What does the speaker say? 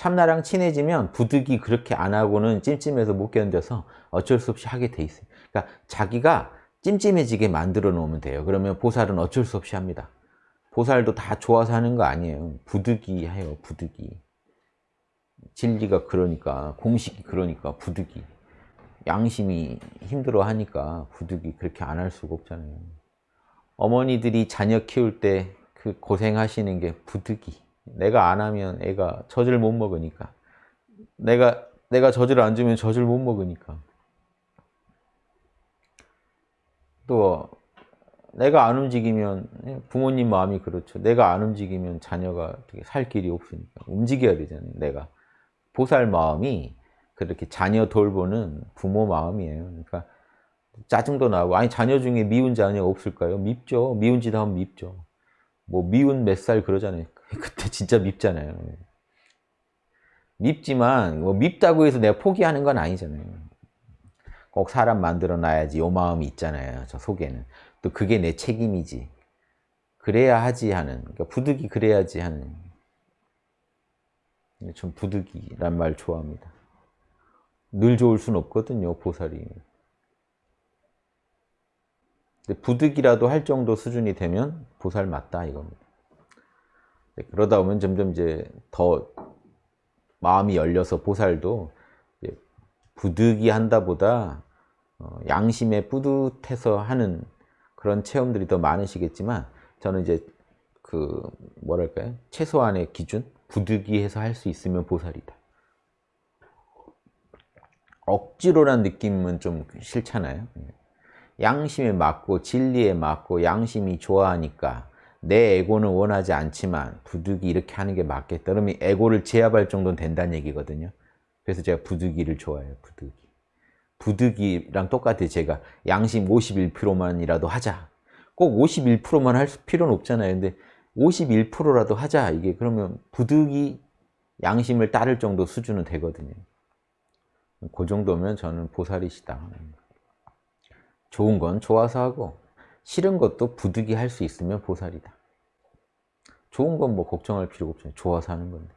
참나랑 친해지면 부득이 그렇게 안 하고는 찜찜해서 못 견뎌서 어쩔 수 없이 하게 돼 있어요. 그러니까 자기가 찜찜해지게 만들어 놓으면 돼요. 그러면 보살은 어쩔 수 없이 합니다. 보살도 다 좋아서 하는 거 아니에요. 부득이 해요, 부득이. 진리가 그러니까, 공식이 그러니까, 부득이. 양심이 힘들어 하니까 부득이 그렇게 안 할 수가 없잖아요. 어머니들이 자녀 키울 때 그 고생하시는 게 부득이. 내가 안 하면 애가 젖을 못 먹으니까. 내가, 내가 젖을 안 주면 젖을 못 먹으니까. 또, 내가 안 움직이면, 부모님 마음이 그렇죠. 내가 안 움직이면 자녀가 살 길이 없으니까. 움직여야 되잖아요, 내가. 보살 마음이 그렇게 자녀 돌보는 부모 마음이에요. 그러니까 짜증도 나고, 아니, 자녀 중에 미운 자녀 없을까요? 밉죠. 미운 짓 하면 밉죠. 뭐 미운 몇 살 그러잖아요. 그때 진짜 밉잖아요. 밉지만 뭐 밉다고 해서 내가 포기하는 건 아니잖아요. 꼭 사람 만들어 놔야지 요 마음이 있잖아요. 저 속에는. 또 그게 내 책임이지. 그래야 하지 하는. 그러니까 부득이 그래야지 하는. 전 부득이란 말 좋아합니다. 늘 좋을 순 없거든요. 보살이. 부득이라도 할 정도 수준이 되면 보살 맞다 이겁니다. 그러다 보면 점점 이제 더 마음이 열려서 보살도 부득이 한다 보다 어, 양심에 뿌듯해서 하는 그런 체험들이 더 많으시겠지만 저는 이제 그 뭐랄까요 최소한의 기준 부득이해서 할 수 있으면 보살이다. 억지로란 느낌은 좀 싫잖아요. 양심에 맞고 진리에 맞고 양심이 좋아하니까 내 에고는 원하지 않지만 부득이 이렇게 하는 게 맞겠다. 그러면 에고를 제압할 정도는 된다는 얘기거든요. 그래서 제가 부득이를 좋아해요. 부득이. 부득이랑 똑같아요. 제가 양심 51%만이라도 하자. 꼭 51%만 할 필요는 없잖아요. 근데 51%라도 하자. 이게 그러면 부득이 양심을 따를 정도 수준은 되거든요. 그 정도면 저는 보살이시다. 좋은 건 좋아서 하고 싫은 것도 부득이 할 수 있으면 보살이다. 좋은 건 뭐 걱정할 필요가 없잖아요. 좋아서 하는 건데.